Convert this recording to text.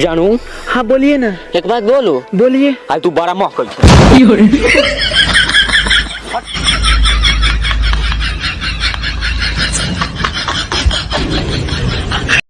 जानू? हाँ बोलिए ना। एक बात बोलो? बोलिए। आज तू बड़ा महक